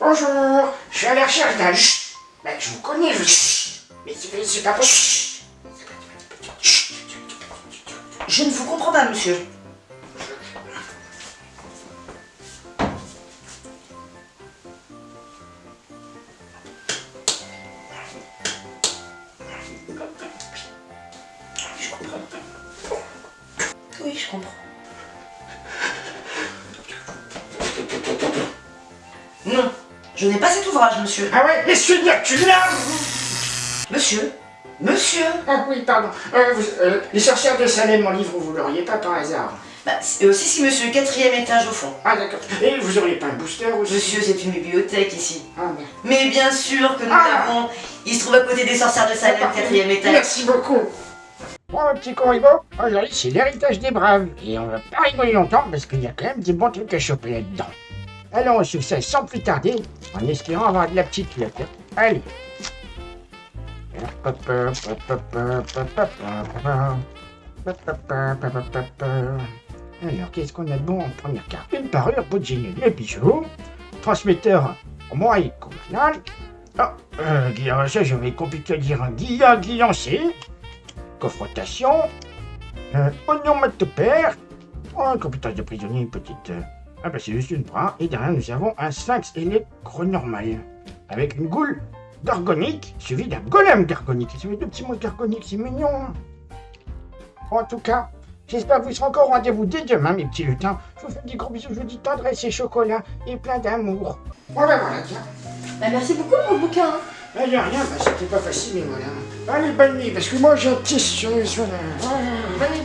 Bonjour, je suis à la recherche d'un... Ben, je vous connais, je... Mais c'est pas possible. Je ne vous comprends pas, monsieur. Je comprends. Oui, je comprends. Non, je n'ai pas cet ouvrage, monsieur. Ah ouais, mais celui-là, tu l'as Monsieur Monsieur Ah oui, pardon. Euh, vous- euh, les sorcières de Salem, mon livre, vous l'auriez pas par hasard Bah, c'est- euh, si, si, monsieur, quatrième étage au fond. Ah d'accord. Et vous auriez pas un booster aussi Monsieur, c'est une bibliothèque ici. Ah merde. Mais bien sûr que nous Ah. l'avons. Il se trouve à côté des sorcières de Salem, quatrième étage. Merci beaucoup. Bon, mon petit Corribo, aujourd'hui c'est l'héritage des braves. Et on va pas rigoler longtemps parce qu'il y a quand même des bons trucs à choper là-dedans. Allons au succès sans plus tarder, en espérant avoir de la petite lettre. Allez. Alors, qu'est-ce qu'on a de bon en première carte? Une parure, beau de génie, les bijoux. Transmetteur, moi et commandant. Ah, euh, Guillaume, ça je vais compliquer à dire Guillaume, c'est. Confrontation. Euh, onomatopère. Oh, un compétence de prisonnier, une petite. euh, Ah, bah c'est juste une bras. Et derrière, nous avons un sphinx électronormal. Avec une goule gargonique, suivi d'un golem gargonique. Ça fait deux petits mots gargoniques, c'est mignon. hein. En tout cas, j'espère que vous serez encore au rendez-vous dès demain, mes petits lutins. Je vous fais des gros bisous, je vous dis tendresse et chocolat et plein d'amour. Voilà, voilà, tiens. Bah, merci beaucoup pour le bouquin. hein. Ah, y a rien, bah, c'était pas facile, mais voilà. Allez, bonne nuit, parce que moi j'ai un petit sur le... Voilà. Bonne nuit.